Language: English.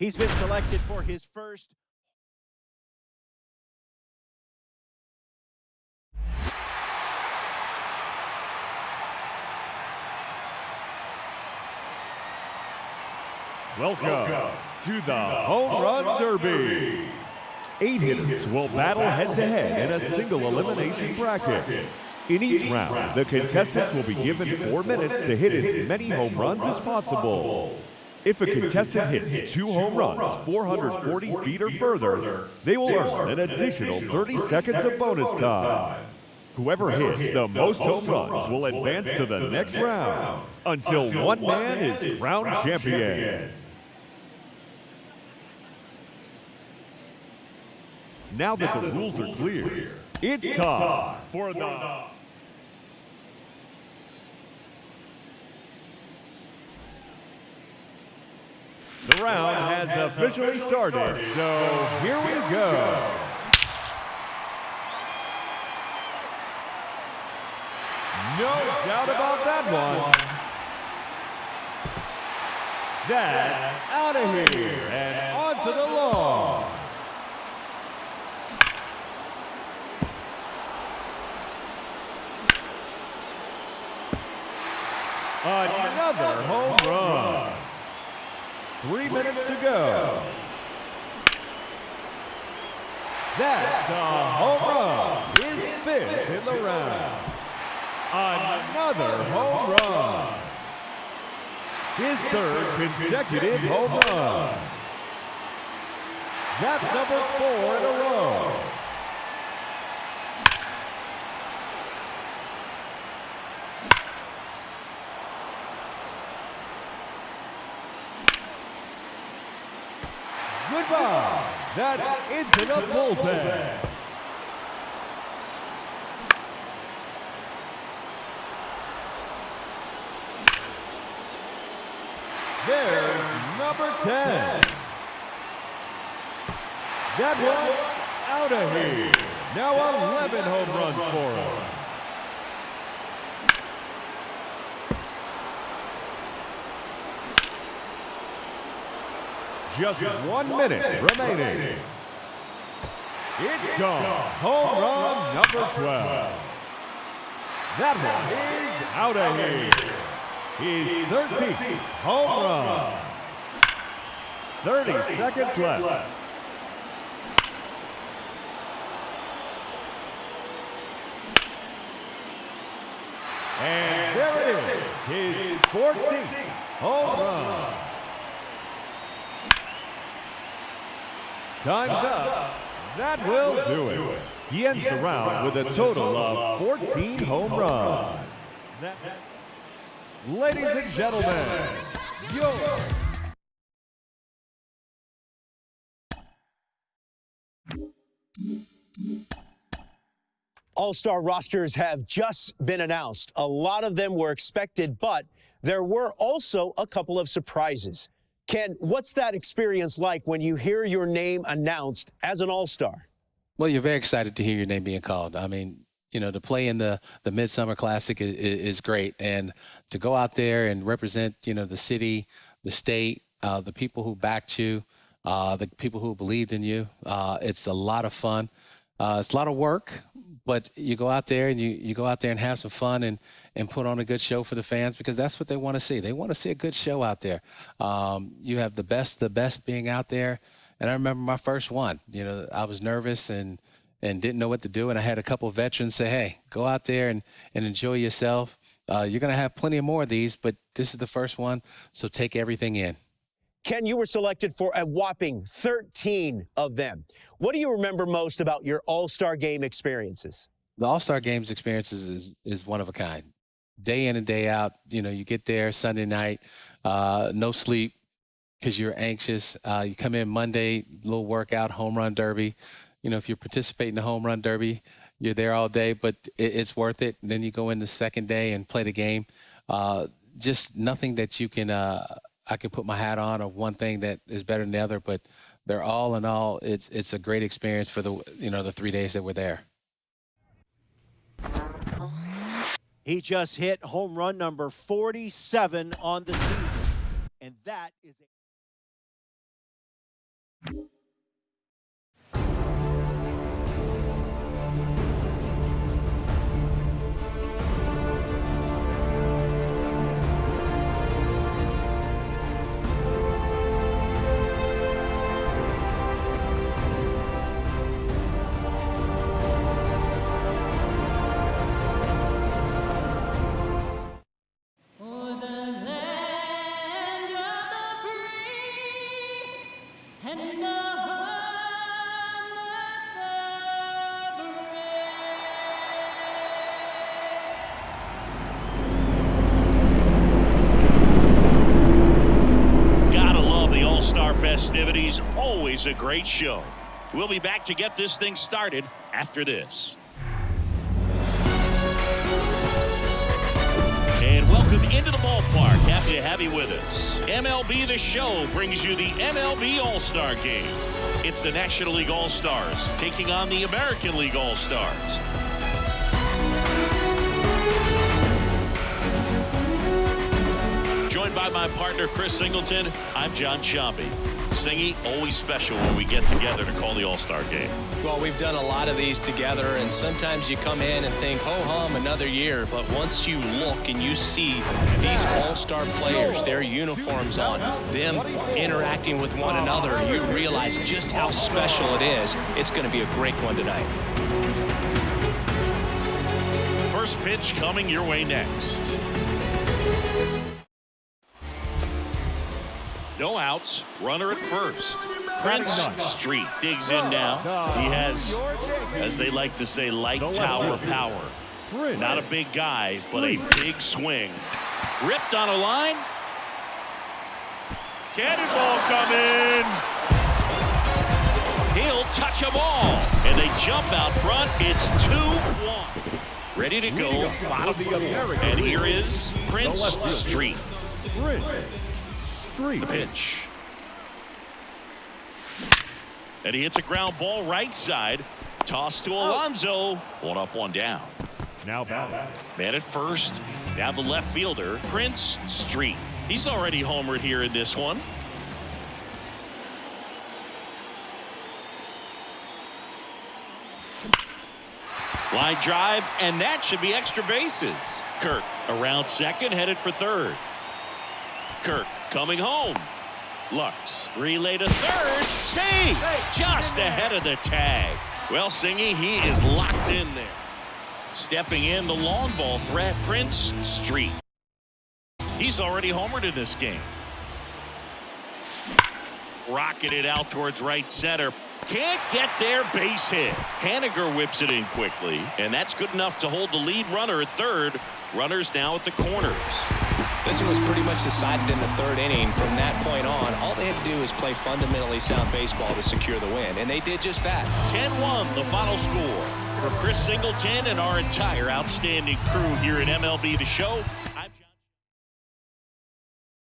He's been selected for his first Welcome, to the Home Run Derby. Eight hitters will battle head-to-head in a single elimination bracket. In each round, the contestants will be given four minutes to hit as many home runs as possible. If a contestant hits two home runs 440 feet or further, they will earn an additional 30 seconds of bonus time. Whoever hits the most home runs will advance to the next round until one man is crowned champion. Now that the rules are clear, it's time for the The round has officially started, so here we go. No doubt about that one. That's out of here and onto the lawn. Another home run. Three minutes to go. That's a home run. His fifth in the round. Another home run. His third consecutive home run. That's number four in a row. Goodbye. That's into the bullpen. There's number 10. That one's out of here. Now 11 home runs for him. Just one minute remaining. It's gone. Home run number 12. That one is out of here. He's 13th home run. 30 seconds left. And there it is, his 14th home run. Time's up. That will do it. He ends the round with a total of 14 home runs. Ladies and gentlemen, your All-star rosters have just been announced. A lot of them were expected, but there were also a couple of surprises. Ken, what's that experience like when you hear your name announced as an all-star? Well, you're very excited to hear your name being called. I mean, you know, to play in the the Midsummer Classic is, is great, and to go out there and represent, you know, the city, the state, uh, the people who backed you, uh, the people who believed in you. Uh, it's a lot of fun. Uh, it's a lot of work, but you go out there and you, you go out there and have some fun and, and put on a good show for the fans because that's what they want to see. They want to see a good show out there. Um, you have the best, the best being out there. And I remember my first one, you know, I was nervous and, and didn't know what to do. And I had a couple veterans say, hey, go out there and, and enjoy yourself. Uh, you're going to have plenty of more of these, but this is the first one. So take everything in. Ken, you were selected for a whopping 13 of them. What do you remember most about your All-Star Game experiences? The All-Star Games experiences is, is one of a kind. Day in and day out, you know, you get there Sunday night, uh, no sleep because you're anxious. Uh, you come in Monday, little workout, home run derby. You know, if you participate in the home run derby, you're there all day, but it, it's worth it. And then you go in the second day and play the game. Uh, just nothing that you can uh, I can put my hat on of one thing that is better than the other, but they're all in all, it's it's a great experience for the you know the three days that we're there. He just hit home run number 47 on the season, and that is a Always a great show. We'll be back to get this thing started after this. And welcome into the ballpark. Happy to have you with us. MLB The Show brings you the MLB All Star Game. It's the National League All Stars taking on the American League All Stars. Joined by my partner, Chris Singleton, I'm Jon Sciambi. Singy, always special when we get together to call the All Star game. Well, we've done a lot of these together, and sometimes you come in and think, ho hum, another year. But once you look and you see these all star players, their uniforms on, them interacting with one another, you realize just how special it is. It's going to be a great one tonight. First pitch coming your way next. No outs, runner at first. Prince Street digs in now. He has, as they like to say, light tower power. Not a big guy, but a big swing. Ripped on a line. Cannonball coming. He'll touch them all. And they jump out front. It's 2-1. Ready to go. Bottom. And here is Prince Street. Prince Street. The pitch. And he hits a ground ball right side. Toss to oh. Alonso. One up, one down. Now batting. Man at first. Now the left fielder, Prince Street. He's already homered here in this one. Line drive, and that should be extra bases. Kirk around second, headed for third. Kirk coming home. Lux relay to third. Save just ahead of the tag. Well, Singy, he is locked in there. Stepping in the long ball threat, Prince Street. He's already homered in this game. Rocketed out towards right center. Can't get there, base hit. Haniger whips it in quickly, and that's good enough to hold the lead runner at third. Runners now at the corners. This one was pretty much decided in the third inning. From that point on, all they had to do was play fundamentally sound baseball to secure the win, and they did just that. 10-1 the final score. For Chris Singleton and our entire outstanding crew here at MLB The Show,